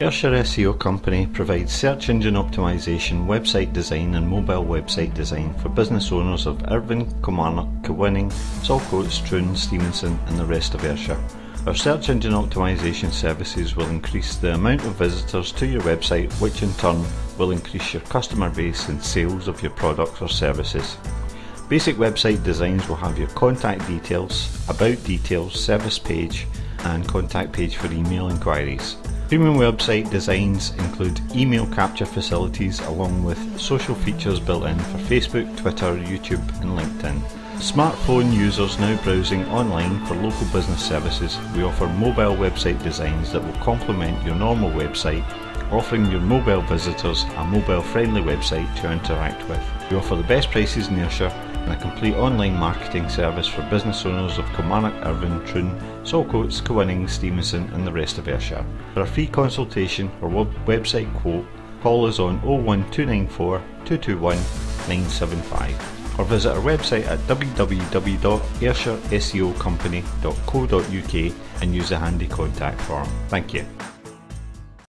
Ayrshire SEO Company provides search engine optimization, website design and mobile website design for business owners of Irvine, Kilmarnock, Kilwinning, Saltcoats, Troon, Stevenston and the rest of Ayrshire. Our search engine optimization services will increase the amount of visitors to your website which in turn will increase your customer base and sales of your products or services. Basic website designs will have your contact details, about details, service page and contact page for email inquiries. Premium website designs include email capture facilities along with social features built in for Facebook, Twitter, YouTube and LinkedIn. Smartphone users now browsing online for local business services, we offer mobile website designs that will complement your normal website, offering your mobile visitors a mobile friendly website to interact with. We offer the best prices in Ayrshire and a complete online marketing service for business owners of Kilmarnock, Irvine, Troon, Saltcoats, Kilwinning, Stevenston and the rest of Ayrshire. For a free consultation or web website quote, call us on 01294 221 975 or visit our website at www.ayrshireseocompany.co.uk and use the handy contact form. Thank you.